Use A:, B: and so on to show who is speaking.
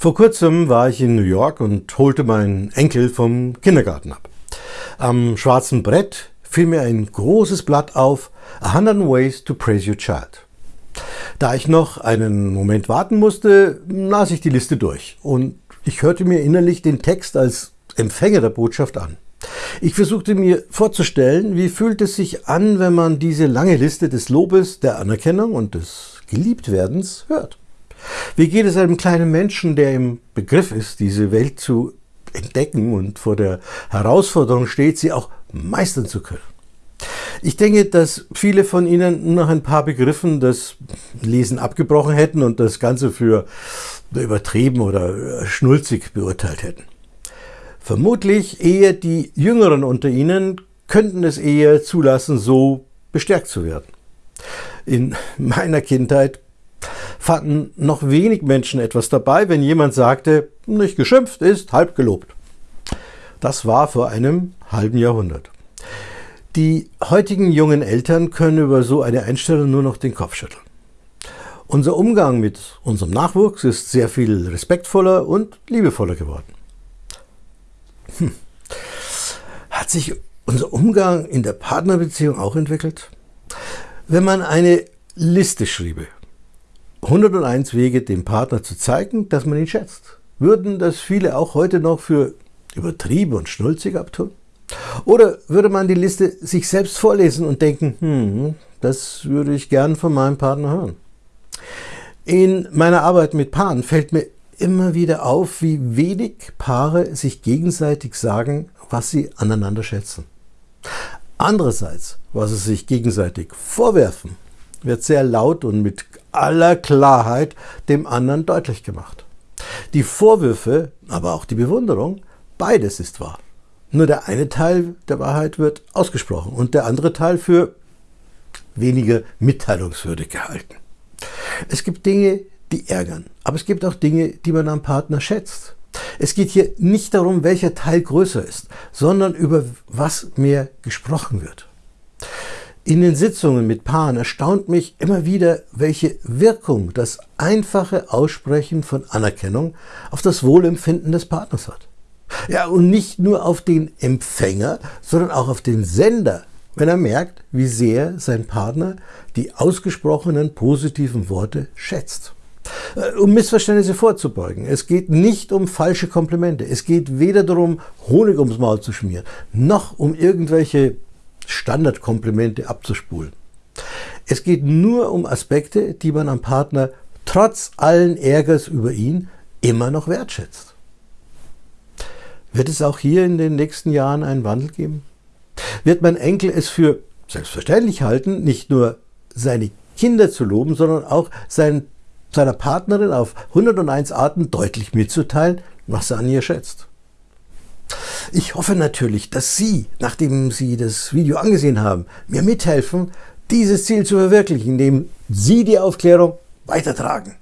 A: Vor kurzem war ich in New York und holte meinen Enkel vom Kindergarten ab. Am schwarzen Brett fiel mir ein großes Blatt auf, 100 Ways to Praise Your Child. Da ich noch einen Moment warten musste, las ich die Liste durch und ich hörte mir innerlich den Text als Empfänger der Botschaft an. Ich versuchte mir vorzustellen, wie fühlt es sich an, wenn man diese lange Liste des Lobes, der Anerkennung und des Geliebtwerdens hört. Wie geht es einem kleinen Menschen, der im Begriff ist, diese Welt zu entdecken und vor der Herausforderung steht, sie auch meistern zu können? Ich denke, dass viele von Ihnen nach ein paar Begriffen das Lesen abgebrochen hätten und das Ganze für übertrieben oder schnulzig beurteilt hätten. Vermutlich eher die Jüngeren unter Ihnen könnten es eher zulassen, so bestärkt zu werden. In meiner Kindheit fanden noch wenig Menschen etwas dabei, wenn jemand sagte, nicht geschimpft ist, halb gelobt. Das war vor einem halben Jahrhundert. Die heutigen jungen Eltern können über so eine Einstellung nur noch den Kopf schütteln. Unser Umgang mit unserem Nachwuchs ist sehr viel respektvoller und liebevoller geworden. Hm. Hat sich unser Umgang in der Partnerbeziehung auch entwickelt? Wenn man eine Liste schriebe, 101 Wege, dem Partner zu zeigen, dass man ihn schätzt, würden das viele auch heute noch für übertrieben und schnulzig abtun? Oder würde man die Liste sich selbst vorlesen und denken, hm, das würde ich gern von meinem Partner hören? In meiner Arbeit mit Paaren fällt mir immer wieder auf, wie wenig Paare sich gegenseitig sagen, was sie aneinander schätzen. Andererseits, was sie sich gegenseitig vorwerfen, wird sehr laut und mit aller Klarheit dem anderen deutlich gemacht. Die Vorwürfe, aber auch die Bewunderung, beides ist wahr. Nur der eine Teil der Wahrheit wird ausgesprochen und der andere Teil für weniger mitteilungswürdig gehalten. Es gibt Dinge, die ärgern. Aber es gibt auch Dinge, die man am Partner schätzt. Es geht hier nicht darum, welcher Teil größer ist, sondern über was mehr gesprochen wird. In den Sitzungen mit Paaren erstaunt mich immer wieder, welche Wirkung das einfache Aussprechen von Anerkennung auf das Wohlempfinden des Partners hat. Ja, und nicht nur auf den Empfänger, sondern auch auf den Sender, wenn er merkt, wie sehr sein Partner die ausgesprochenen positiven Worte schätzt. Äh, um Missverständnisse vorzubeugen. Es geht nicht um falsche Komplimente. Es geht weder darum, Honig ums Maul zu schmieren, noch um irgendwelche Standardkomplimente abzuspulen. Es geht nur um Aspekte, die man am Partner trotz allen Ärgers über ihn immer noch wertschätzt. Wird es auch hier in den nächsten Jahren einen Wandel geben? Wird mein Enkel es für selbstverständlich halten, nicht nur seine Kinder zu loben, sondern auch seinen seiner Partnerin auf 101 Arten deutlich mitzuteilen, was er an ihr schätzt. Ich hoffe natürlich, dass Sie, nachdem Sie das Video angesehen haben, mir mithelfen, dieses Ziel zu verwirklichen, indem Sie die Aufklärung weitertragen.